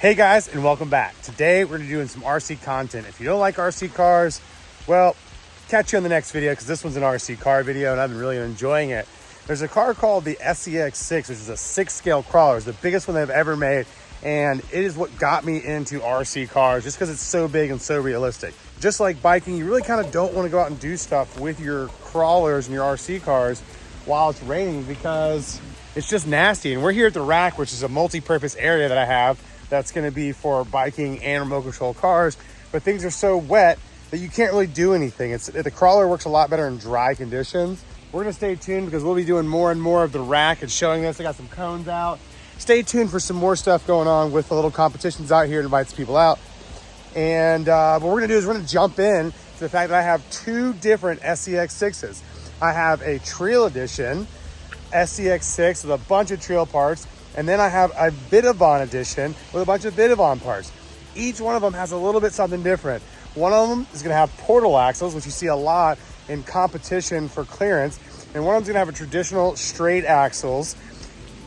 Hey guys, and welcome back. Today we're gonna be doing some RC content. If you don't like RC cars, well, catch you on the next video because this one's an RC car video and I've been really enjoying it. There's a car called the SCX6, which is a six scale crawler. It's the biggest one they've ever made. And it is what got me into RC cars just because it's so big and so realistic. Just like biking, you really kind of don't want to go out and do stuff with your crawlers and your RC cars while it's raining because it's just nasty. And we're here at the rack, which is a multi-purpose area that I have that's going to be for biking and remote control cars. But things are so wet that you can't really do anything. It's the crawler works a lot better in dry conditions. We're gonna stay tuned because we'll be doing more and more of the rack and showing this. I got some cones out. Stay tuned for some more stuff going on with the little competitions out here to invites people out. And uh, what we're gonna do is we're gonna jump in to the fact that I have two different SCX6s. I have a Trail Edition SCX6 with a bunch of trail parts and then I have a Vitavon edition with a bunch of Vitavon parts. Each one of them has a little bit something different. One of them is gonna have portal axles, which you see a lot in competition for clearance. And one of them's gonna have a traditional straight axles.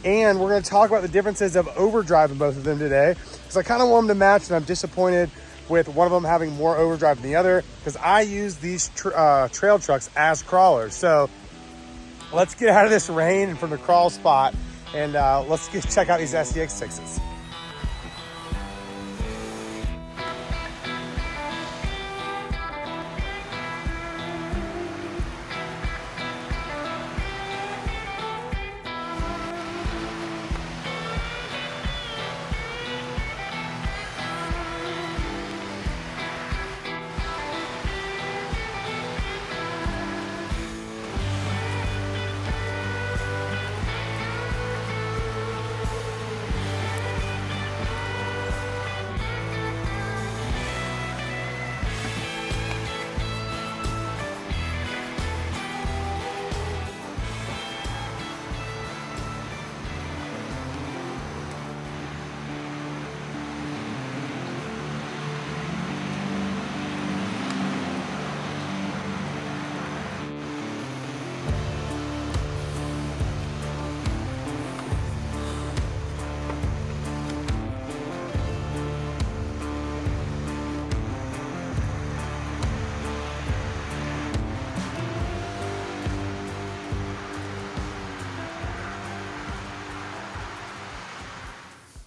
And we're gonna talk about the differences of overdrive in both of them today. Because I kind of want them to match and I'm disappointed with one of them having more overdrive than the other because I use these tra uh, trail trucks as crawlers. So let's get out of this rain and from the crawl spot and uh, let's get, check out these SCX6s.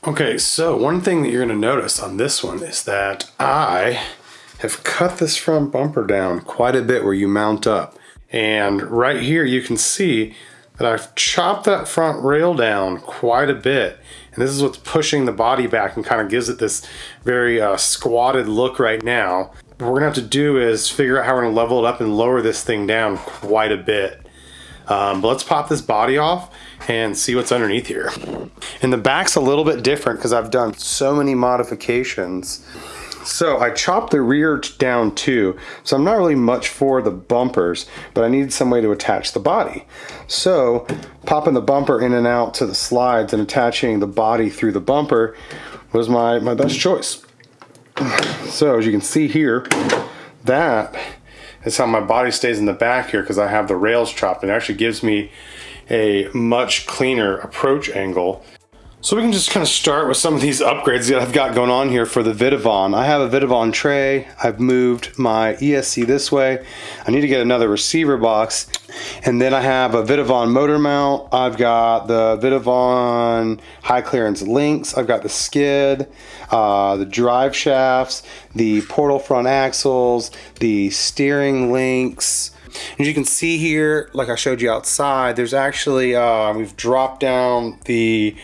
Okay, so one thing that you're going to notice on this one is that I have cut this front bumper down quite a bit where you mount up. And right here you can see that I've chopped that front rail down quite a bit. And this is what's pushing the body back and kind of gives it this very uh, squatted look right now. What we're gonna have to do is figure out how we're gonna level it up and lower this thing down quite a bit. Um, but let's pop this body off and see what's underneath here. And the back's a little bit different because I've done so many modifications. So I chopped the rear down too. So I'm not really much for the bumpers, but I needed some way to attach the body. So popping the bumper in and out to the slides and attaching the body through the bumper was my, my best choice. So as you can see here, that is how my body stays in the back here because I have the rails chopped. It actually gives me a much cleaner approach angle. So we can just kind of start with some of these upgrades that I've got going on here for the Vitavon. I have a Vitavon tray. I've moved my ESC this way. I need to get another receiver box. And then I have a Vitavon motor mount. I've got the Vitavon high clearance links. I've got the skid, uh, the drive shafts, the portal front axles, the steering links, as you can see here, like I showed you outside, there's actually, uh, we've dropped down the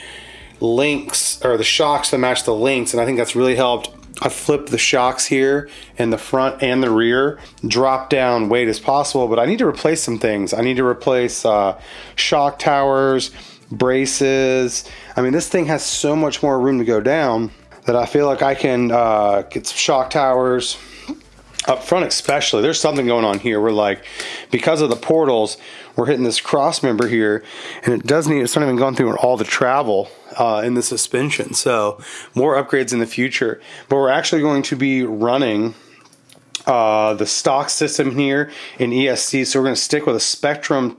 links or the shocks to match the links and I think that's really helped I flipped the shocks here in the front and the rear, drop down weight as possible, but I need to replace some things. I need to replace uh, shock towers, braces. I mean, this thing has so much more room to go down that I feel like I can uh, get some shock towers, up front especially there's something going on here we're like because of the portals we're hitting this cross member here and it doesn't even it's not even going through all the travel uh, in the suspension. So more upgrades in the future. But we're actually going to be running uh, the stock system here in ESC. So we're going to stick with a Spektrum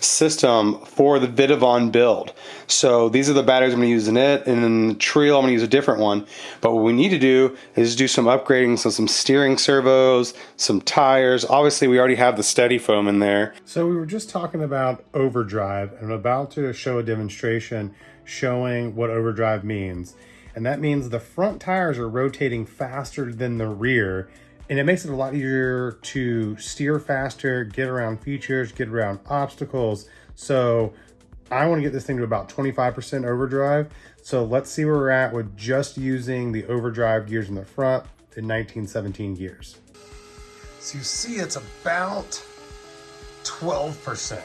system for the Vitavon build. So these are the batteries I'm going to use in it, and then the Trio I'm going to use a different one. But what we need to do is do some upgrading, so some steering servos, some tires. Obviously, we already have the steady foam in there. So we were just talking about overdrive, and I'm about to show a demonstration showing what overdrive means. And that means the front tires are rotating faster than the rear and it makes it a lot easier to steer faster, get around features, get around obstacles. So I want to get this thing to about 25% overdrive. So let's see where we're at with just using the overdrive gears in the front in 1917 gears. So you see it's about 12%.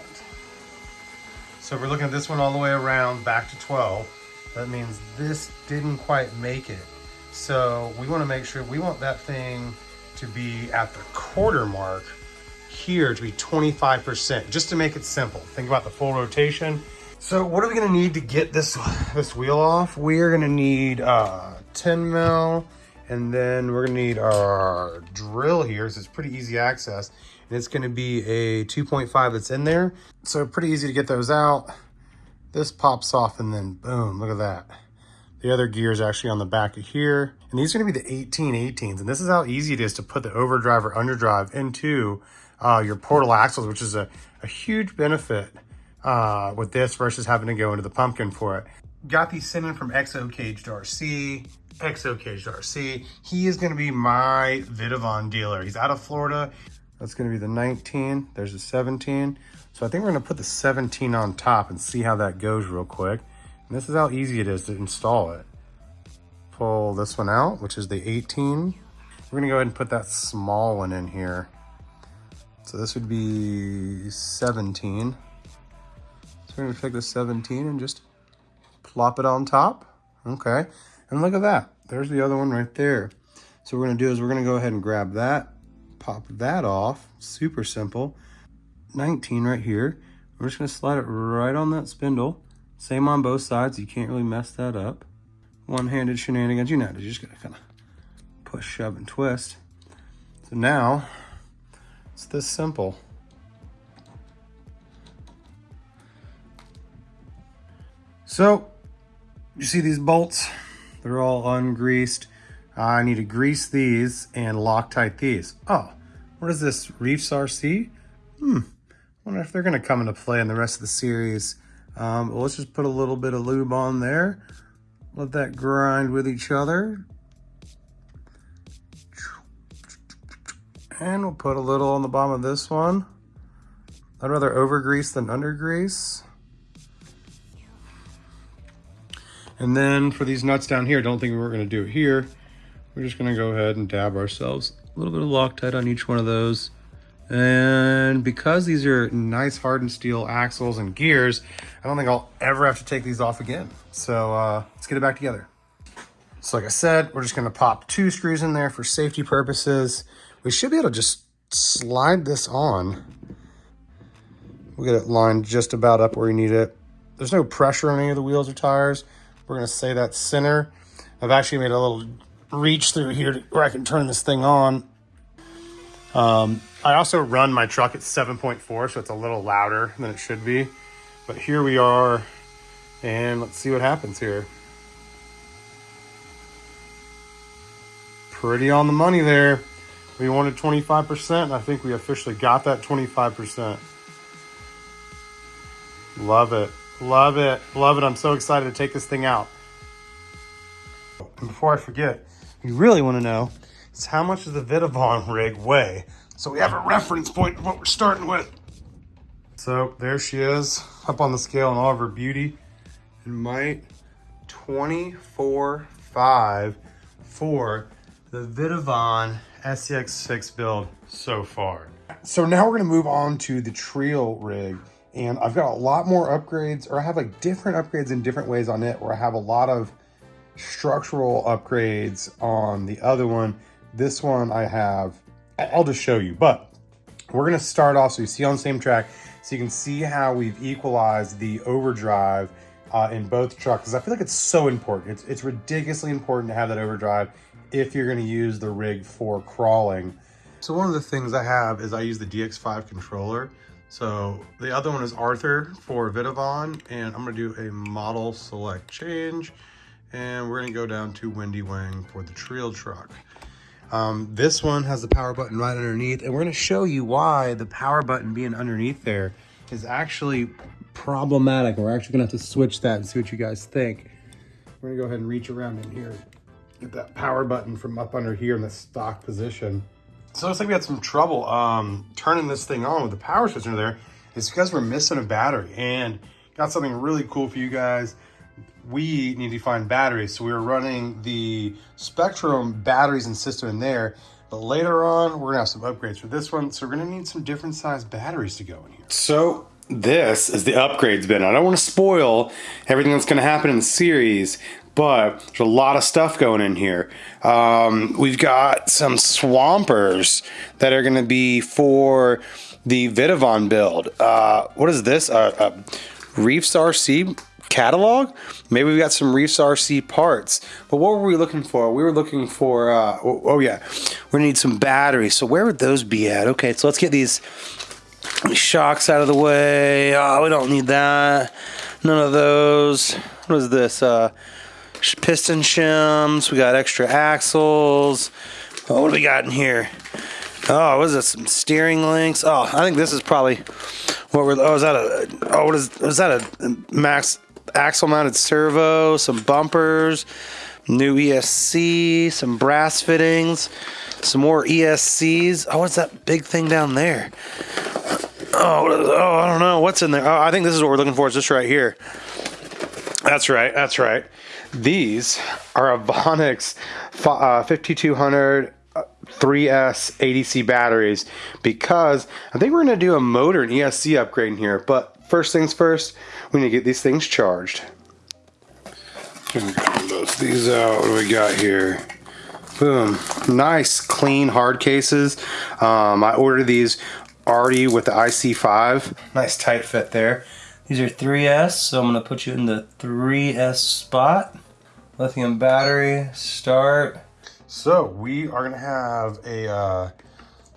So we're looking at this one all the way around back to 12, that means this didn't quite make it. So we want to make sure, we want that thing to be at the quarter mark here to be 25%, just to make it simple. Think about the full rotation. So what are we gonna need to get this, this wheel off? We're gonna need uh, 10 mil, and then we're gonna need our drill here, so it's pretty easy access. And it's gonna be a 2.5 that's in there. So pretty easy to get those out. This pops off and then boom, look at that. The other gear is actually on the back of here. And these are gonna be the 1818s. And this is how easy it is to put the overdrive or underdrive into uh, your portal axles, which is a, a huge benefit uh, with this versus having to go into the pumpkin for it. Got these sent in from XO Caged RC. XO Caged RC. He is gonna be my Vitavon dealer. He's out of Florida. That's gonna be the 19. There's the 17. So I think we're gonna put the 17 on top and see how that goes real quick. This is how easy it is to install it. Pull this one out, which is the 18. We're gonna go ahead and put that small one in here. So this would be 17. So we're gonna take the 17 and just plop it on top. Okay, and look at that. There's the other one right there. So what we're gonna do is we're gonna go ahead and grab that, pop that off, super simple. 19 right here. We're just gonna slide it right on that spindle. Same on both sides. You can't really mess that up. One-handed shenanigans. You know, you just gotta kind of push, shove, and twist. So now, it's this simple. So, you see these bolts? They're all ungreased. I need to grease these and Loctite these. Oh, what is this? Reefs RC? Hmm. wonder if they're going to come into play in the rest of the series. Um, let's just put a little bit of lube on there. Let that grind with each other. And we'll put a little on the bottom of this one. I'd rather over grease than under grease. And then for these nuts down here, I don't think we are gonna do it here. We're just gonna go ahead and dab ourselves a little bit of Loctite on each one of those. And because these are nice hardened steel axles and gears, I don't think I'll ever have to take these off again. So uh, let's get it back together. So like I said, we're just gonna pop two screws in there for safety purposes. We should be able to just slide this on. We'll get it lined just about up where you need it. There's no pressure on any of the wheels or tires. We're gonna say that center. I've actually made a little reach through here where I can turn this thing on. Um, I also run my truck at 7.4, so it's a little louder than it should be. But here we are, and let's see what happens here. Pretty on the money there. We wanted 25%, I think we officially got that 25%. Love it. Love it. Love it. I'm so excited to take this thing out. And before I forget, you really want to know how much does the Vitavon rig weigh? So we have a reference point of what we're starting with. So there she is, up on the scale in all of her beauty and might. 24.5 for the Vitavon SCX6 build so far. So now we're gonna move on to the Trio rig. And I've got a lot more upgrades, or I have like different upgrades in different ways on it, where I have a lot of structural upgrades on the other one. This one I have I'll just show you, but we're gonna start off so you see on the same track, so you can see how we've equalized the overdrive uh, in both trucks, because I feel like it's so important. It's, it's ridiculously important to have that overdrive if you're gonna use the rig for crawling. So one of the things I have is I use the DX5 controller. So the other one is Arthur for Vitavon, and I'm gonna do a model select change, and we're gonna go down to Windy Wing for the trail truck. Um, this one has the power button right underneath, and we're gonna show you why the power button being underneath there is actually problematic. We're actually gonna have to switch that and see what you guys think. We're gonna go ahead and reach around in here, get that power button from up under here in the stock position. So it looks like we had some trouble um, turning this thing on with the power switch under there. It's because we're missing a battery and got something really cool for you guys. We need to find batteries. So we were running the Spektrum batteries and system in there. But later on, we're gonna have some upgrades for this one. So we're gonna need some different size batteries to go in here. So this is the upgrades bin. I don't want to spoil everything that's going to happen in the series, but there's a lot of stuff going in here. Um, we've got some swampers that are going to be for the Vitavon build. Uh, what is this? Uh, uh, Reefs RC catalog? Maybe we got some Reefs RC parts. But what were we looking for? We were looking for, uh, oh, oh yeah, we need some batteries. So where would those be at? Okay, so let's get these shocks out of the way. Oh, we don't need that. None of those. What is this? Uh, piston shims. We got extra axles. Oh, what do we got in here? Oh, what is this? Some steering links. Oh, I think this is probably what we're. Oh, is that a? Oh, what is? Is that a max axle mounted servo? Some bumpers. New ESC. Some brass fittings. Some more ESCs. Oh, what's that big thing down there? Oh, oh, I don't know what's in there. Oh, I think this is what we're looking for. It's this right here. That's right. That's right. These are Ovonics uh, 5200 3S ADC batteries because I think we're going to do a motor and ESC upgrade in here. But first things first, we need to get these things charged. Bust these out. What do we got here? Boom. Nice, clean hard cases. Um, I ordered these already with the IC5. Nice tight fit there. These are 3S, so I'm going to put you in the 3S spot. Lithium battery, start. So we are going to have a uh,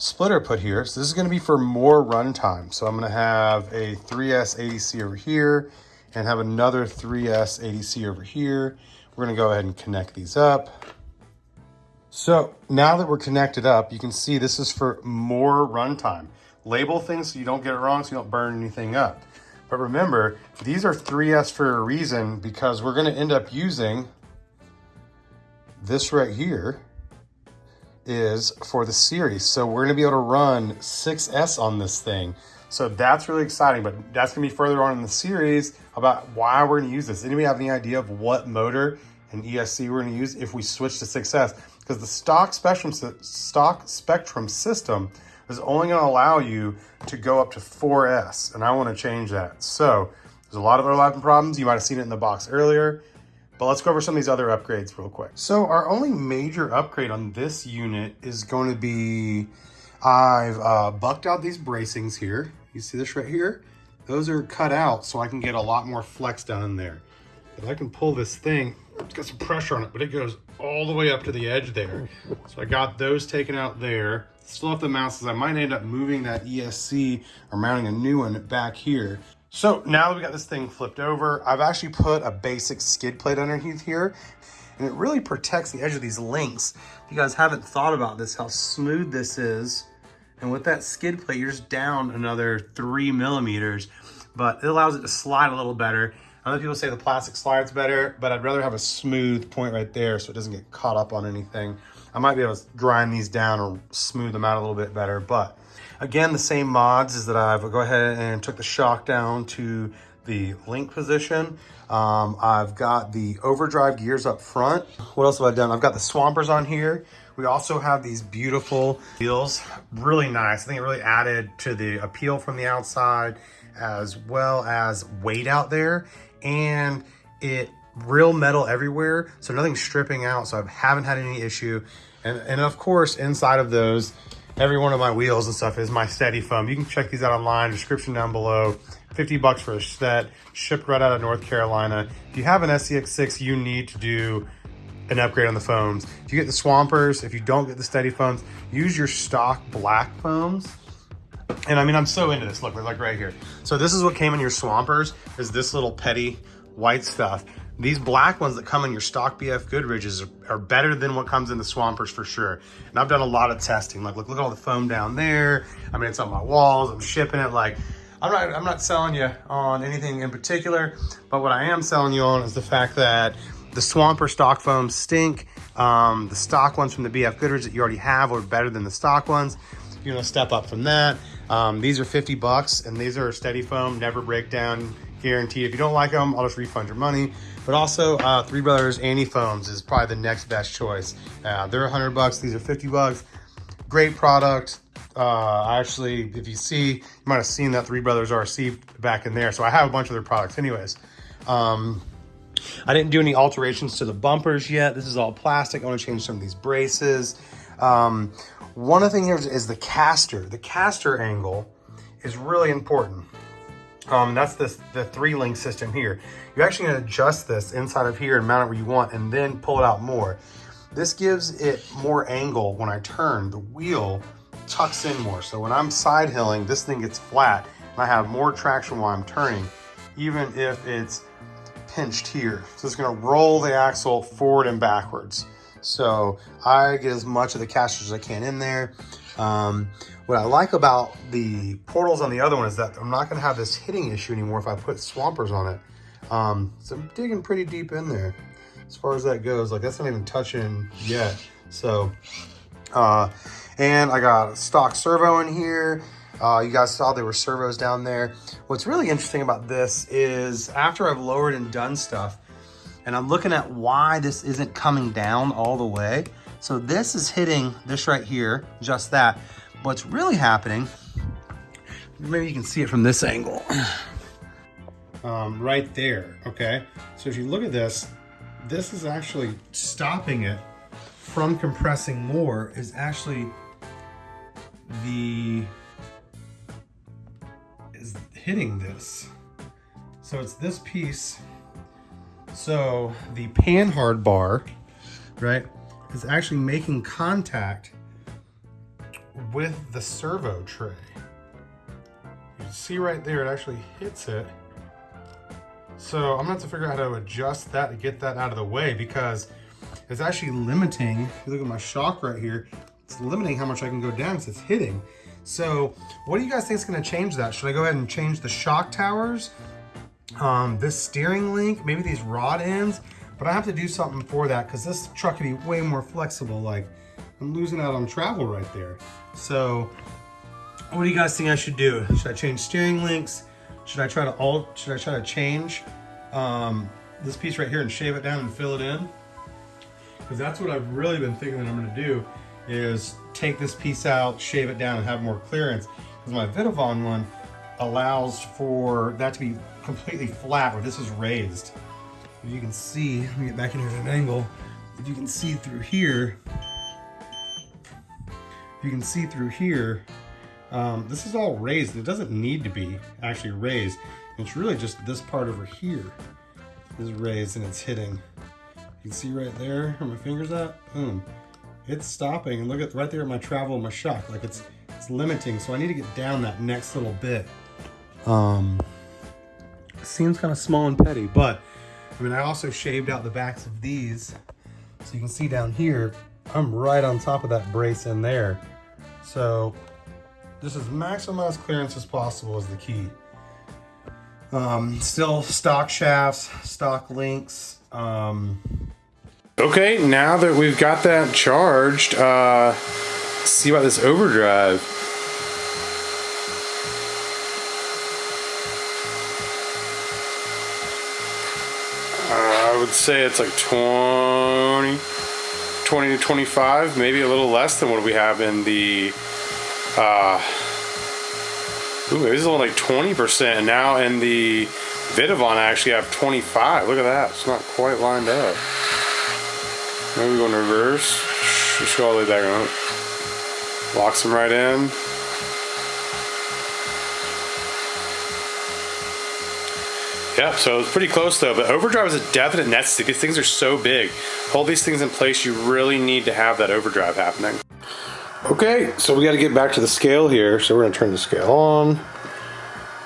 splitter put here. So this is going to be for more runtime. So I'm going to have a 3S ADC over here and have another 3S ADC over here. We're going to go ahead and connect these up. So now that we're connected up, you can see this is for more runtime. Label things so you don't get it wrong, so you don't burn anything up. But remember, these are 3S for a reason because we're gonna end up using this right here is for the series. So we're gonna be able to run 6S on this thing. So that's really exciting, but that's gonna be further on in the series about why we're gonna use this. Anybody have any idea of what motor and ESC we're gonna use if we switch to 6S? Because the stock Spektrum, stock Spektrum system is only to allow you to go up to 4S, and I want to change that. So there's a lot of overlapping problems. You might have seen it in the box earlier, but let's go over some of these other upgrades real quick. So our only major upgrade on this unit is going to be, I've uh, bucked out these bracings here. You see this right here? Those are cut out so I can get a lot more flex down in there. If I can pull this thing, it's got some pressure on it, but it goes all the way up to the edge there. So I got those taken out there. Still have the mounts, I might end up moving that ESC or mounting a new one back here. So now that we got this thing flipped over, I've actually put a basic skid plate underneath here and it really protects the edge of these links. If you guys haven't thought about this, how smooth this is. And with that skid plate, you're just down another three millimeters, but it allows it to slide a little better. Other people say the plastic slides better, but I'd rather have a smooth point right there so it doesn't get caught up on anything. I might be able to grind these down or smooth them out a little bit better. But again, the same mods is that I've go ahead and took the shock down to the link position. Um, I've got the overdrive gears up front. What else have I done? I've got the swampers on here. We also have these beautiful wheels, really nice. I think it really added to the appeal from the outside as well as weight out there. And it real metal everywhere, so nothing's stripping out, so I haven't had any issue. And, and of course, inside of those, every one of my wheels and stuff is my steady foam. You can check these out online, description down below. 50 bucks for a set, shipped right out of North Carolina. If you have an SCX6, you need to do an upgrade on the foams. If you get the Swampers, if you don't get the steady foams, use your stock black foams. And I mean, I'm so into this. Look, we're like right here. So this is what came in your Swampers, is this little petty white stuff. These black ones that come in your stock BF Goodriches are, are, better than what comes in the Swampers for sure. And I've done a lot of testing. Like, look, look at all the foam down there. I mean, it's on my walls. I'm shipping it. Like, I'm not, I'm not selling you on anything in particular, but what I am selling you on is the fact that the Swamper stock foams stink. Um, the stock ones from the BF Goodrich that you already have are better than the stock ones. You're gonna step up from that. Um, these are 50 bucks and these are steady foam, never break down, guaranteed. If you don't like them, I'll just refund your money. But also, uh, Three Brothers Anti is probably the next best choice. Uh, they're 100 bucks, these are 50 bucks. Great product. Uh, actually, if you see, you might have seen that Three Brothers RC back in there. So I have a bunch of their products anyways. Um, I didn't do any alterations to the bumpers yet. This is all plastic. I want to change some of these braces. Um, one of the things here is, is the caster. The caster angle is really important. Um, that's this, the three link system here. You're actually gonna adjust this inside of here and mount it where you want and then pull it out more. This gives it more angle when I turn. The wheel tucks in more. So when I'm side hilling, this thing gets flat and I have more traction while I'm turning, even if it's pinched here. So it's gonna roll the axle forward and backwards. So I get as much of the casters as I can in there. Um, what I like about the portals on the other one is that I'm not gonna have this hitting issue anymore if I put swampers on it. Um, so I'm digging pretty deep in there as far as that goes. Like that's not even touching yet. So, uh, and I got a stock servo in here. Uh, you guys saw there were servos down there. What's really interesting about this is after I've lowered and done stuff, and I'm looking at why this isn't coming down all the way. So this is hitting this right here, just that. What's really happening, maybe you can see it from this angle, um, right there, okay? So if you look at this, this is actually stopping it from compressing more is actually the is hitting this. So it's this piece. So the panhard bar, right, is actually making contact with the servo tray. You see right there, it actually hits it. So I'm gonna have to figure out how to adjust that to get that out of the way because it's actually limiting, if you look at my shock right here, it's limiting how much I can go down because it's hitting. So what do you guys think is gonna change that? Should I go ahead and change the shock towers? Um, this steering link, maybe these rod ends, but I have to do something for that because this truck can be way more flexible. Like I'm losing out on travel right there. So what do you guys think I should do? Should I change steering links? Should I try to alt, should I try to change um, this piece right here and shave it down and fill it in? Because that's what I've really been thinking that I'm gonna do is take this piece out, shave it down, and have more clearance. Because my Vitavon one allows for that to be completely flat where this is raised. If you can see, let me get back in here at an angle. If you can see through here, if you can see through here, um, this is all raised. It doesn't need to be actually raised. It's really just this part over here is raised and it's hitting. You can see right there where my finger's at, boom it's stopping and look at right there at my travel my shock like it's it's limiting so I need to get down that next little bit um seems kind of small and petty but I mean I also shaved out the backs of these. So you can see down here I'm right on top of that brace in there. So just as maximized clearance as possible is the key. Um, still stock shafts stock links um, Okay, now that we've got that charged, uh, see about this overdrive. Uh, I would say it's like 20, 20 to 25, maybe a little less than what we have in the, uh, ooh, this is only like 20%. And now in the Vitavon, I actually have 25. Look at that. It's not quite lined up. Maybe go in reverse. Just go all the way back up. Locks them right in. Yeah, so it's pretty close though, but overdrive is a definite necessity because things are so big. hold these things in place, you really need to have that overdrive happening. Okay, so we got to get back to the scale here. So we're going to turn the scale on.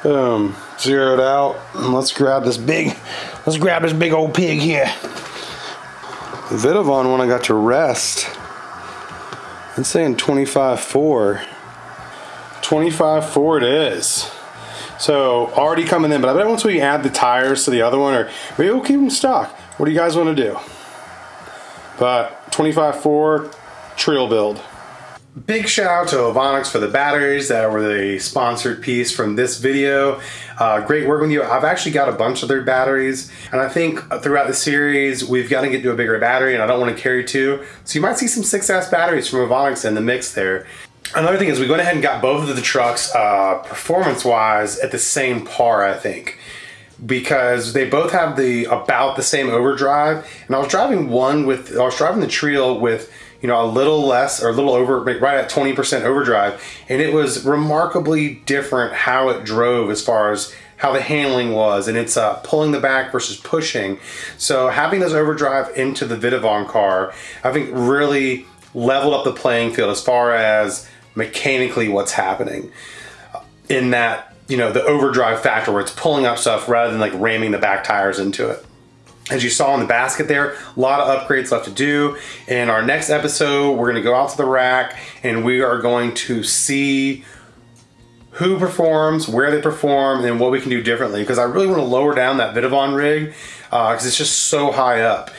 Boom, zeroed out. Let's grab this big, let's grab this big old pig here. The Vitavon when I got to rest, it's saying 25.4. 25.4 it is. So already coming in, but I bet once we add the tires to the other one, or maybe we'll keep them stock. What do you guys want to do? But 25.4 Trill build. Big shout out to Ovonics for the batteries that were the sponsored piece from this video. Uh, great work with you. I've actually got a bunch of their batteries and I think throughout the series we've got to get to a bigger battery and I don't want to carry two. So you might see some 6S batteries from Ovonics in the mix there. Another thing is we went ahead and got both of the trucks uh, performance-wise at the same par, I think because they both have the about the same overdrive and I was driving one with I was driving the Trill with you know, a little less or a little over, right at 20% overdrive. And it was remarkably different how it drove as far as how the handling was and it's uh, pulling the back versus pushing. So having this overdrive into the Vitavon car, I think really leveled up the playing field as far as mechanically what's happening in that, you know, the overdrive factor where it's pulling up stuff rather than like ramming the back tires into it. As you saw in the basket there, a lot of upgrades left to do. In our next episode, we're gonna go out to the rack and we are going to see who performs, where they perform, and what we can do differently. Because I really wanna lower down that Vitavon rig because uh, it's just so high up.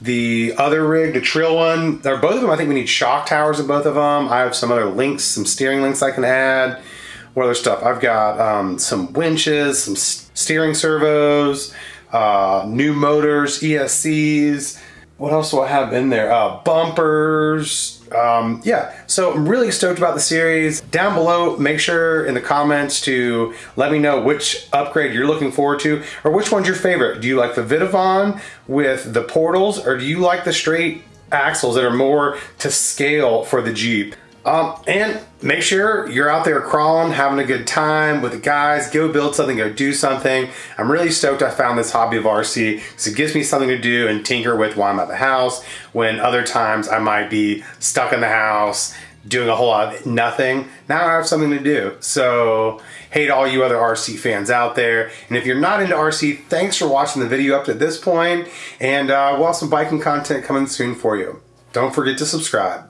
The other rig, the Trill one, they're both of them, I think we need shock towers in both of them. I have some other links, some steering links I can add. What other stuff? I've got um, some winches, some steering servos, uh, new motors, ESCs. What else do I have in there? Uh, bumpers. Um, yeah, so I'm really stoked about the series. Down below, make sure in the comments to let me know which upgrade you're looking forward to or which one's your favorite. Do you like the Vitavon with the portals or do you like the straight axles that are more to scale for the Jeep? Um, and make sure you're out there crawling, having a good time with the guys. Go build something, go do something. I'm really stoked I found this hobby of RC because it gives me something to do and tinker with while I'm at the house. When other times I might be stuck in the house doing a whole lot of nothing. Now I have something to do. So, hey to all you other RC fans out there. And if you're not into RC, thanks for watching the video up to this point. And uh, we'll have some biking content coming soon for you. Don't forget to subscribe.